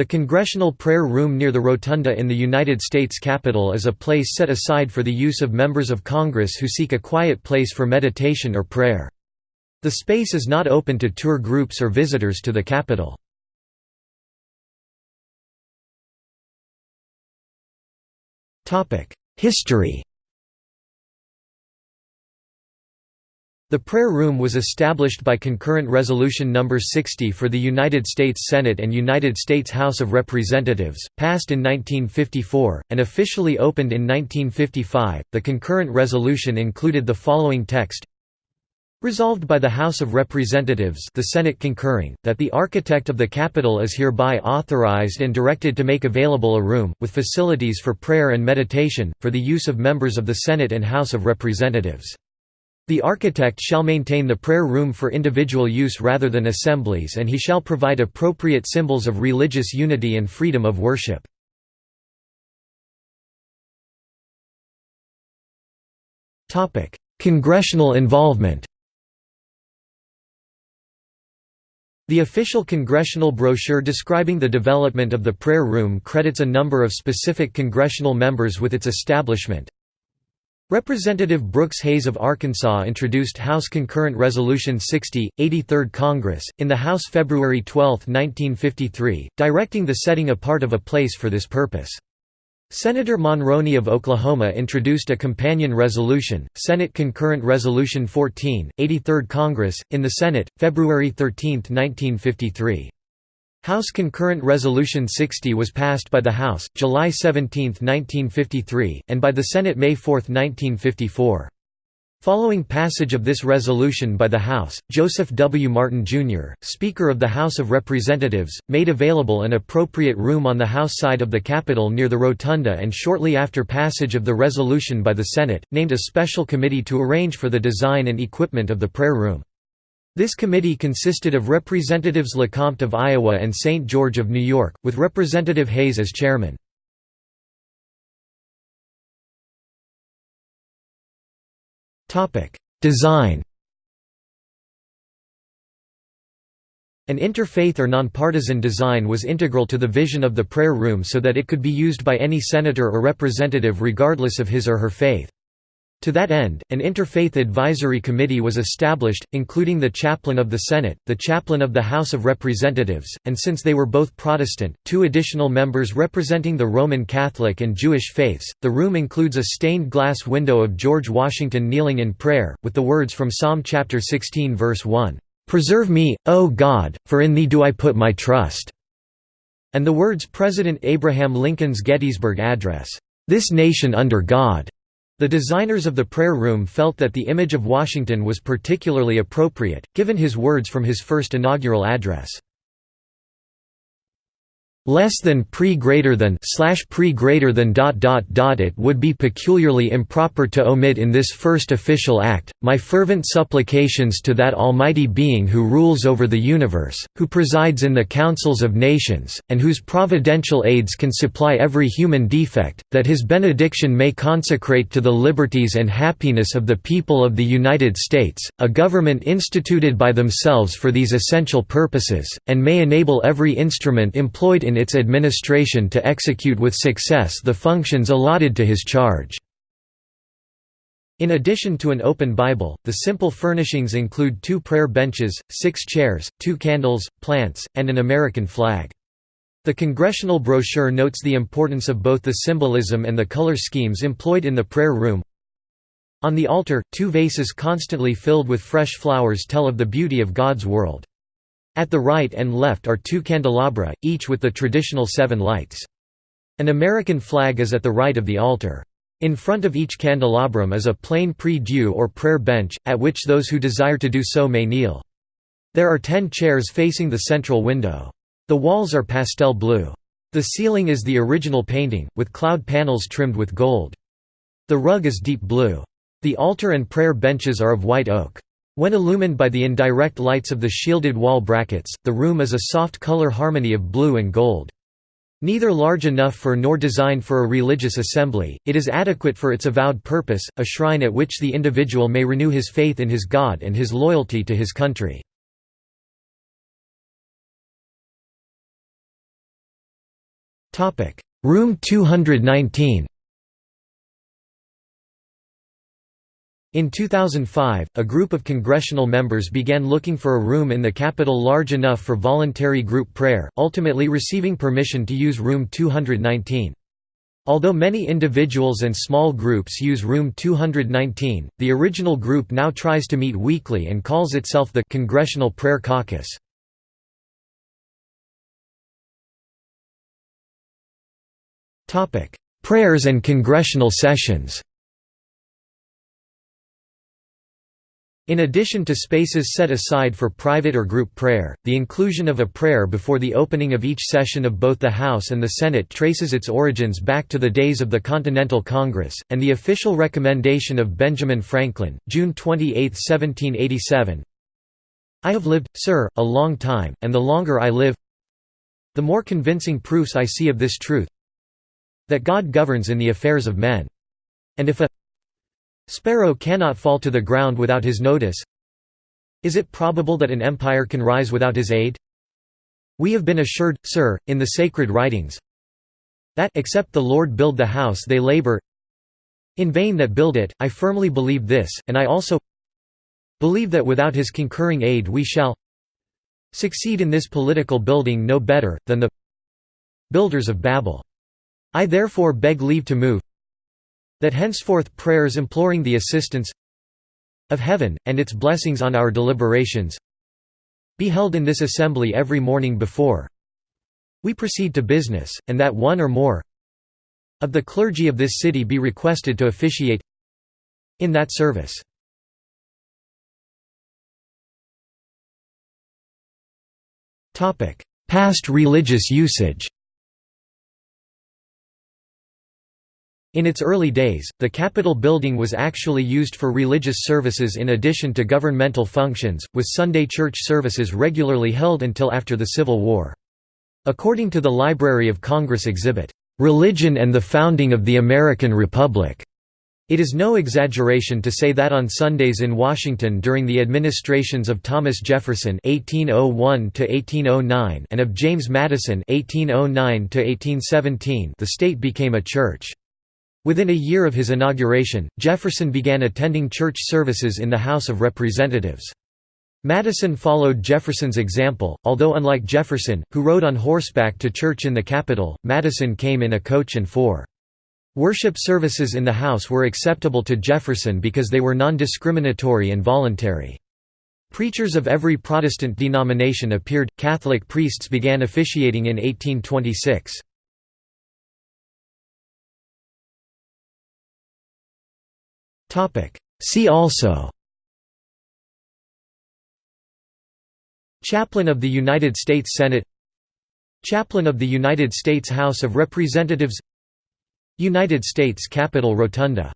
The Congressional Prayer Room near the Rotunda in the United States Capitol is a place set aside for the use of members of Congress who seek a quiet place for meditation or prayer. The space is not open to tour groups or visitors to the Capitol. History The prayer room was established by concurrent resolution No. 60 for the United States Senate and United States House of Representatives, passed in 1954, and officially opened in 1955. The concurrent resolution included the following text Resolved by the House of Representatives the Senate concurring, that the architect of the Capitol is hereby authorized and directed to make available a room, with facilities for prayer and meditation, for the use of members of the Senate and House of Representatives. The architect shall maintain the prayer room for individual use rather than assemblies and he shall provide appropriate symbols of religious unity and freedom of worship. Congressional involvement The official congressional brochure describing the development of the prayer room credits a number of specific congressional members with its establishment, Representative Brooks Hays of Arkansas introduced House Concurrent Resolution 60, 83rd Congress, in the House February 12, 1953, directing the setting apart of a place for this purpose. Senator Monroney of Oklahoma introduced a companion resolution, Senate Concurrent Resolution 14, 83rd Congress, in the Senate, February 13, 1953. House Concurrent Resolution 60 was passed by the House, July 17, 1953, and by the Senate May 4, 1954. Following passage of this resolution by the House, Joseph W. Martin, Jr., Speaker of the House of Representatives, made available an appropriate room on the House side of the Capitol near the Rotunda and shortly after passage of the resolution by the Senate, named a special committee to arrange for the design and equipment of the prayer room. This committee consisted of Representatives LeCompte of Iowa and St. George of New York, with Representative Hays as chairman. Design An interfaith or nonpartisan design was integral to the vision of the prayer room so that it could be used by any senator or representative regardless of his or her faith. To that end, an interfaith advisory committee was established, including the chaplain of the Senate, the chaplain of the House of Representatives, and since they were both Protestant, two additional members representing the Roman Catholic and Jewish faiths. The room includes a stained glass window of George Washington kneeling in prayer, with the words from Psalm chapter 16 verse 1, "Preserve me, O God, for in thee do I put my trust," and the words President Abraham Lincoln's Gettysburg Address, "This nation under God." The designers of the prayer room felt that the image of Washington was particularly appropriate, given his words from his first inaugural address less than pre greater than slash pre greater than dot dot dot it would be peculiarly improper to omit in this first official act my fervent supplications to that almighty being who rules over the universe who presides in the councils of nations and whose providential aids can supply every human defect that his benediction may consecrate to the liberties and happiness of the people of the United States a government instituted by themselves for these essential purposes and may enable every instrument employed in its administration to execute with success the functions allotted to his charge. In addition to an open Bible, the simple furnishings include two prayer benches, six chairs, two candles, plants, and an American flag. The congressional brochure notes the importance of both the symbolism and the color schemes employed in the prayer room. On the altar, two vases constantly filled with fresh flowers tell of the beauty of God's world. At the right and left are two candelabra, each with the traditional seven lights. An American flag is at the right of the altar. In front of each candelabrum is a plain prie-dieu or prayer bench, at which those who desire to do so may kneel. There are ten chairs facing the central window. The walls are pastel blue. The ceiling is the original painting, with cloud panels trimmed with gold. The rug is deep blue. The altar and prayer benches are of white oak. When illumined by the indirect lights of the shielded wall brackets, the room is a soft color harmony of blue and gold. Neither large enough for nor designed for a religious assembly, it is adequate for its avowed purpose, a shrine at which the individual may renew his faith in his God and his loyalty to his country. Room 219 In 2005, a group of congressional members began looking for a room in the Capitol large enough for voluntary group prayer, ultimately receiving permission to use Room 219. Although many individuals and small groups use Room 219, the original group now tries to meet weekly and calls itself the Congressional Prayer Caucus. Prayers and congressional sessions In addition to spaces set aside for private or group prayer, the inclusion of a prayer before the opening of each session of both the House and the Senate traces its origins back to the days of the Continental Congress, and the official recommendation of Benjamin Franklin, June 28, 1787 I have lived, sir, a long time, and the longer I live the more convincing proofs I see of this truth that God governs in the affairs of men. And if a Sparrow cannot fall to the ground without his notice Is it probable that an empire can rise without his aid? We have been assured, sir, in the sacred writings, that except the Lord build the house they labor in vain that build it, I firmly believe this, and I also believe that without his concurring aid we shall succeed in this political building no better, than the builders of Babel. I therefore beg leave to move that henceforth prayers imploring the assistance of heaven, and its blessings on our deliberations be held in this assembly every morning before we proceed to business, and that one or more of the clergy of this city be requested to officiate in that service. Past religious usage In its early days, the Capitol building was actually used for religious services in addition to governmental functions, with Sunday church services regularly held until after the Civil War. According to the Library of Congress exhibit, "'Religion and the Founding of the American Republic' It is no exaggeration to say that on Sundays in Washington during the administrations of Thomas Jefferson (1801–1809) and of James Madison (1809–1817), the state became a church. Within a year of his inauguration, Jefferson began attending church services in the House of Representatives. Madison followed Jefferson's example, although unlike Jefferson, who rode on horseback to church in the Capitol, Madison came in a coach and four. Worship services in the House were acceptable to Jefferson because they were non-discriminatory and voluntary. Preachers of every Protestant denomination appeared, Catholic priests began officiating in 1826. See also Chaplain of the United States Senate Chaplain of the United States House of Representatives United States Capitol Rotunda